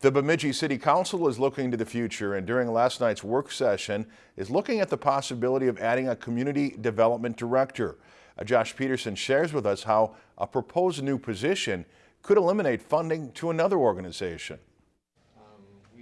The Bemidji City Council is looking to the future and during last night's work session is looking at the possibility of adding a community development director. Uh, Josh Peterson shares with us how a proposed new position could eliminate funding to another organization.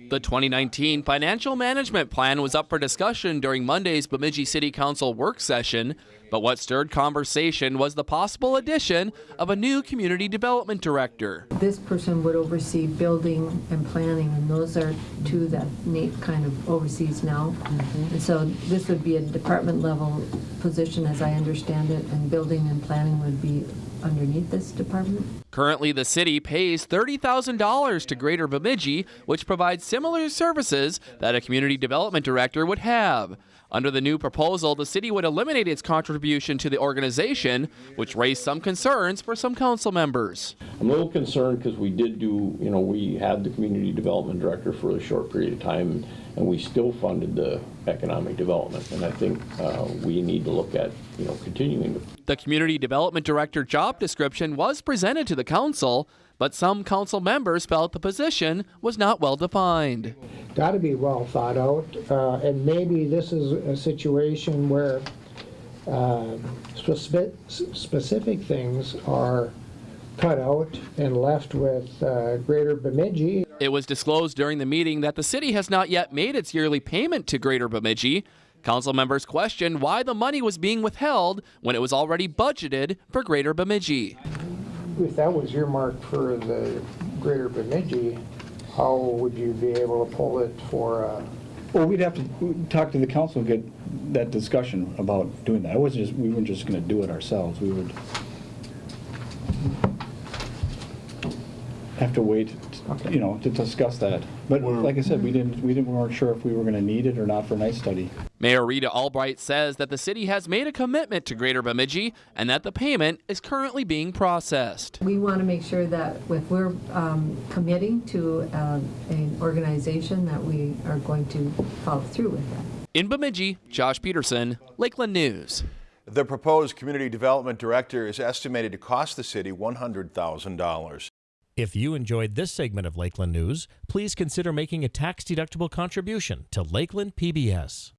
The 2019 Financial Management Plan was up for discussion during Monday's Bemidji City Council work session, but what stirred conversation was the possible addition of a new Community Development Director. This person would oversee building and planning, and those are two that Nate kind of oversees now. Mm-hmm. And so this would be a department level position, as I understand it, and building and planning would be underneath this department. Currently, the city pays $30,000 to Greater Bemidji, which provides similar services that a community development director would have. Under the new proposal, the city would eliminate its contribution to the organization, which raised some concerns for some council members. I'm a little concerned because we did do, you know, we had the community development director for a short period of time, and we still funded the economic development. And I think uh, we need to look at, you know, continuing to The community development director job description was presented to the council, but some council members felt the position was not well defined. Got to be well thought out, uh, and maybe this is a situation where uh, specific, specific things are cut out and left with uh, Greater Bemidji. It was disclosed during the meeting that the city has not yet made its yearly payment to Greater Bemidji. Council members questioned why the money was being withheld when it was already budgeted for Greater Bemidji. If that was earmarked for the Greater Bemidji, how would you be able to pull it for? Uh, Well, we'd have to talk to the council and get that discussion about doing that. It wasn't just, we weren't just gonna do it ourselves. We would have to wait, you know, to discuss that. But like I said, we didn't, we didn't, we weren't sure if we were gonna need it or not for night study. Mayor Rita Albrecht says that the city has made a commitment to Greater Bemidji and that the payment is currently being processed. We want to make sure that if we're um, committing to um, an organization, that we are going to follow through with that. In Bemidji, Josh Peterson, Lakeland News. The proposed community development director is estimated to cost the city $100,000. If you enjoyed this segment of Lakeland News, please consider making a tax-deductible contribution to Lakeland PBS.